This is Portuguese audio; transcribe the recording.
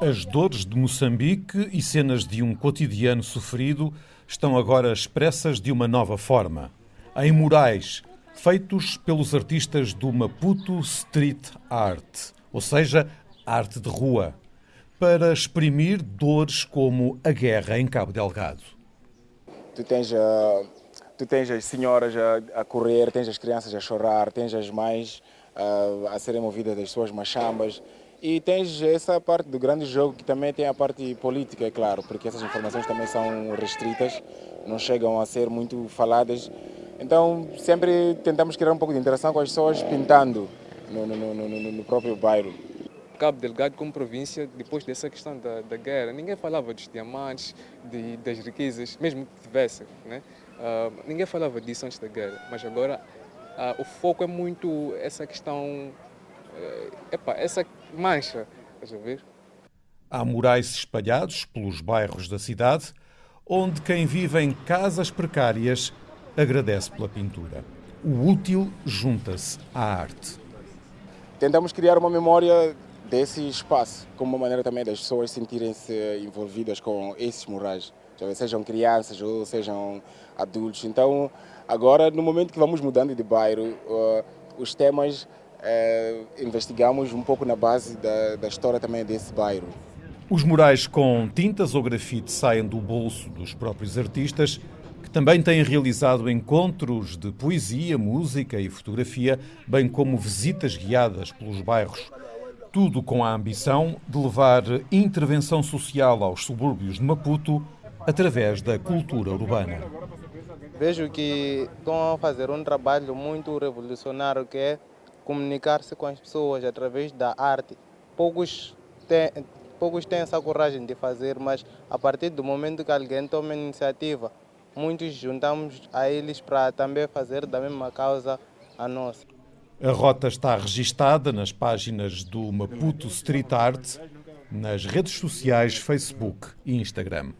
As dores de Moçambique e cenas de um cotidiano sofrido estão agora expressas de uma nova forma. Em murais feitos pelos artistas do Maputo Street Art, ou seja, arte de rua, para exprimir dores como a guerra em Cabo Delgado. Tu tens, uh, tu tens as senhoras a, a, correr, tens as crianças a chorar, tens as mães uh, a serem movidas das suas machambas e tens essa parte do grande jogo que também tem a parte política, é claro, porque essas informações também são restritas, não chegam a ser muito faladas então sempre tentamos criar um pouco de interação com as pessoas pintando no, no, no, no próprio bairro. Cabo Delgado como província, depois dessa questão da, da guerra, ninguém falava dos diamantes, de, das riquezas, mesmo que tivesse. Né? Uh, ninguém falava disso antes da guerra, mas agora uh, o foco é muito essa questão, uh, epa, essa mancha, estás a ver? Há murais espalhados pelos bairros da cidade, onde quem vive em casas precárias agradece pela pintura. O útil junta-se à arte. Tentamos criar uma memória desse espaço, como uma maneira também das pessoas sentirem-se envolvidas com esses murais, sejam crianças ou sejam adultos. Então, agora, no momento que vamos mudando de bairro, uh, os temas uh, investigamos um pouco na base da, da história também desse bairro. Os murais com tintas ou grafite saem do bolso dos próprios artistas também têm realizado encontros de poesia, música e fotografia, bem como visitas guiadas pelos bairros. Tudo com a ambição de levar intervenção social aos subúrbios de Maputo através da cultura urbana. Vejo que estão a fazer um trabalho muito revolucionário que é comunicar-se com as pessoas através da arte. Poucos têm, poucos têm essa coragem de fazer, mas a partir do momento que alguém toma iniciativa muitos juntamos a eles para também fazer da mesma causa a nossa. A rota está registada nas páginas do Maputo Street Art, nas redes sociais Facebook e Instagram.